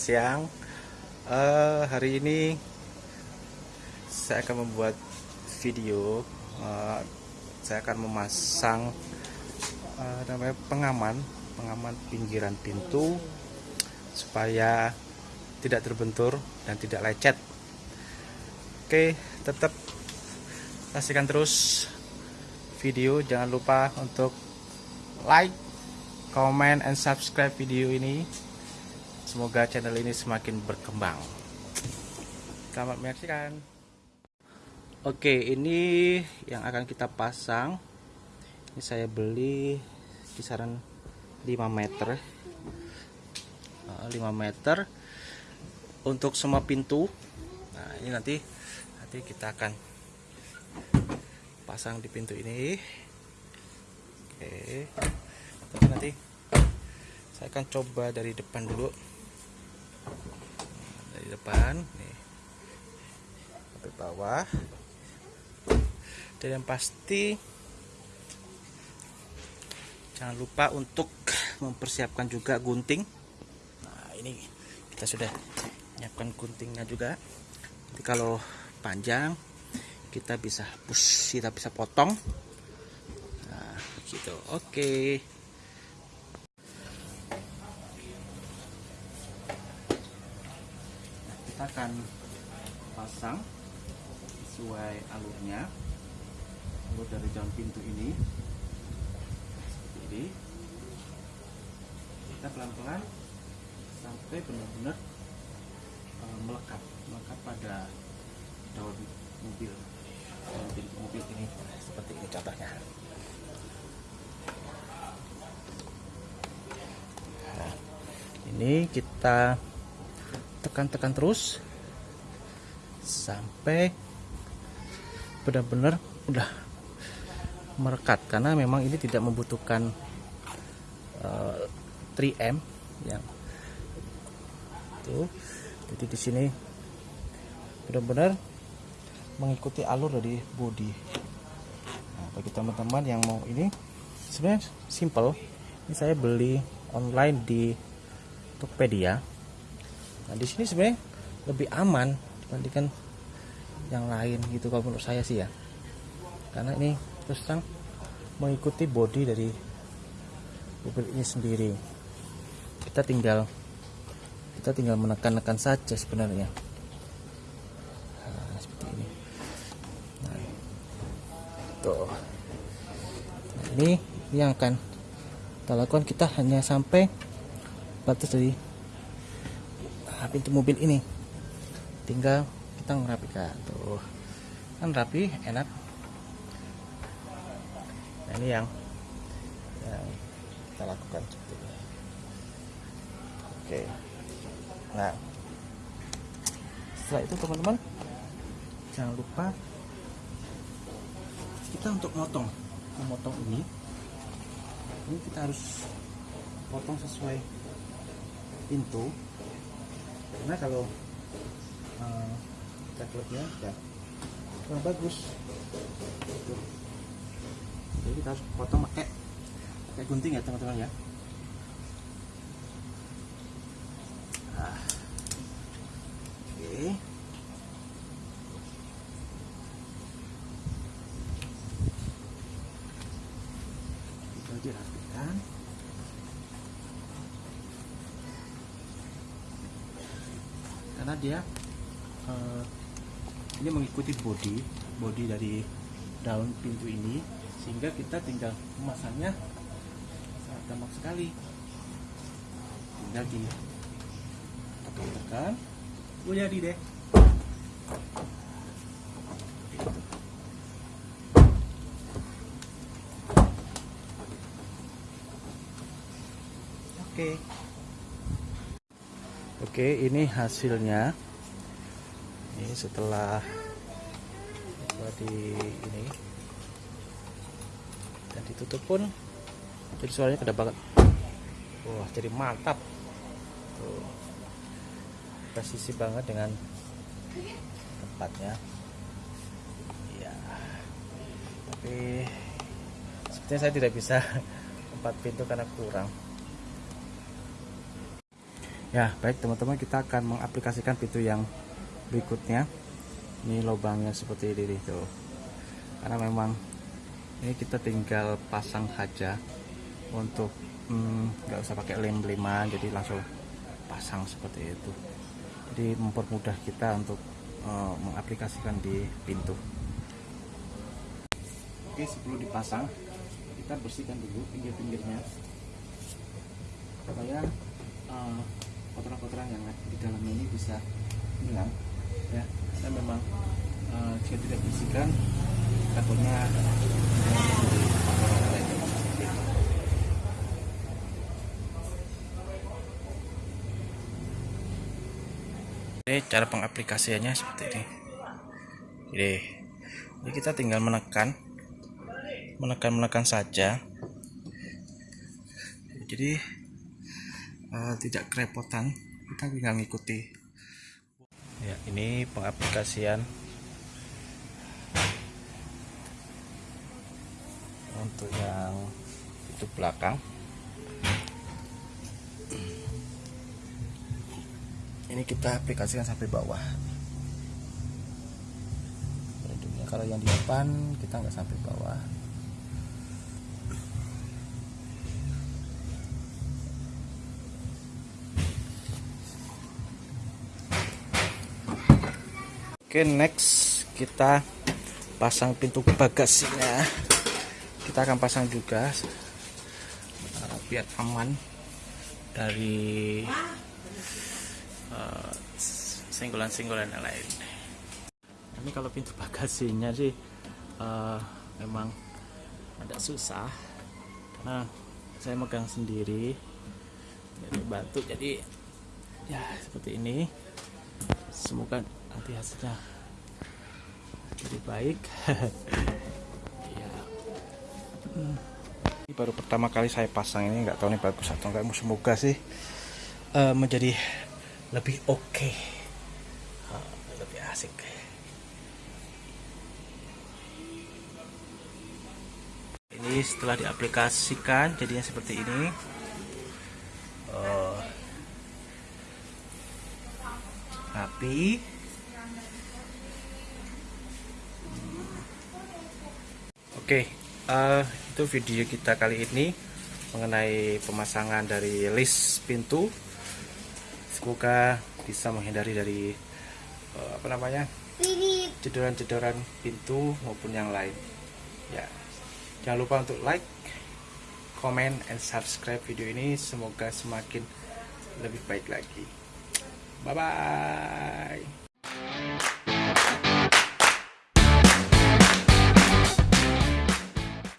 Siang. Eh, hari ini saya akan membuat video. Eh, saya akan memasang eh, namanya pengaman, pengaman pinggiran pintu supaya tidak terbentur dan tidak lecet. Oke, tetap saksikan terus video. Jangan lupa untuk like, comment, and subscribe video ini. Semoga channel ini semakin berkembang. Selamat menyaksikan. Oke, ini yang akan kita pasang. Ini saya beli kisaran 5 meter. Eh, 5 meter untuk semua pintu. Nah, ini nanti nanti kita akan pasang di pintu ini. Oke. Nanti saya akan coba dari depan dulu depan nih. Sampai bawah. Dan yang pasti jangan lupa untuk mempersiapkan juga gunting. Nah ini kita sudah menyiapkan guntingnya juga. Jadi kalau panjang kita bisa push kita bisa potong. Nah gitu. Oke kita akan pasang sesuai alurnya. Alur dari jalan pintu ini. Seperti ini. Kita pelan-pelan sampai benar-benar uh, melekat. Melekat pada daun mobil. Daun pintu mobil ini. Seperti ini contohnya. Nah, ini kita tekan-tekan terus. Sampai benar-benar udah merekat. Karena memang ini tidak membutuhkan uh, 3M yang tuh jadi di sini benar-benar mengikuti alur dari body. Nah, bagi teman-teman yang mau ini sebenarnya simple. Ini saya beli online di Tokopedia Nah di sini sebenarnya lebih aman dibandingkan yang lain gitu kalau menurut saya sih ya. Karena ini terus terang mengikuti body dari mobil ini sendiri. Kita tinggal kita tinggal menekan-nekan saja sebenarnya. Nah, seperti ini. Nah, tuh. Nah, ini yang akan kita lakukan kita hanya sampai batas dari pintu mobil ini. Tinggal kita merapikan tuh. Kan rapi enak. Nah ini yang yang kita lakukan seperti ini oke. Nah. Setelah itu teman-teman jangan lupa kita untuk motong. Memotong ini. Ini kita harus potong sesuai pintu karena kalau uh, coklatnya ya kurang bagus. Jadi kita harus potong pakai pakai gunting ya teman-teman ya. Nah. oke. kita karena dia uh, ini mengikuti body body dari daun pintu ini sehingga kita tinggal memasangnya sangat gampang sekali. Tinggal di tekan-tekan. Oh jadi deh. Oke. okay. Oke, ini hasilnya. Ini setelah di ini dan ditutup pun jadi suaranya kedap banget. Wah, jadi mantap. Tuh. Presisi banget dengan tempatnya. Ya. Tapi sepertinya saya tidak bisa empat pintu karena kurang Ya, baik teman-teman kita akan mengaplikasikan pintu yang berikutnya. Ini lubangnya seperti ini tuh. Karena memang ini kita tinggal pasang saja untuk hmm, nggak hmm, usah pakai lem-leman jadi langsung pasang seperti itu. Jadi mempermudah kita untuk uh, mengaplikasikan di pintu. Oke, sebelum dipasang kita bersihkan dulu pinggir-pinggirnya supaya uh, kotoran-kotoran yang di dalam ini bisa hilang ya karena memang uh, jika tidak bersihkan takutnya Oke, cara pengaplikasiannya seperti ini. Jadi, jadi kita tinggal menekan, menekan menekan saja. Jadi uh, tidak kerepotan. Kita tinggal mengikuti ya ini pengaplikasian untuk yang itu belakang. Ini kita aplikasikan sampai bawah. Kalau yang di depan kita nggak sampai bawah Oke next kita pasang pintu bagasinya. Kita akan pasang juga uh, biar aman dari uh, singgulan-singgulan yang lain. Ini kalau pintu bagasinya sih uh, memang agak susah. Karena saya megang sendiri jadi batu jadi ya seperti ini. Semoga nanti hasilnya lebih baik. Ya hmm. ini baru pertama kali saya pasang ini nggak tahu nih bagus atau enggak semoga sih uh, menjadi lebih oke. Okay. uh, lebih asik. Ini setelah diaplikasikan jadinya seperti ini. Uh, rapi Oke, uh, itu video kita kali ini mengenai pemasangan dari list pintu. Semoga bisa menghindari dari uh, apa namanya cederan-cederan pintu maupun yang lain. Ya, jangan lupa untuk like, comment, and subscribe video ini. Semoga semakin lebih baik lagi. Bye bye.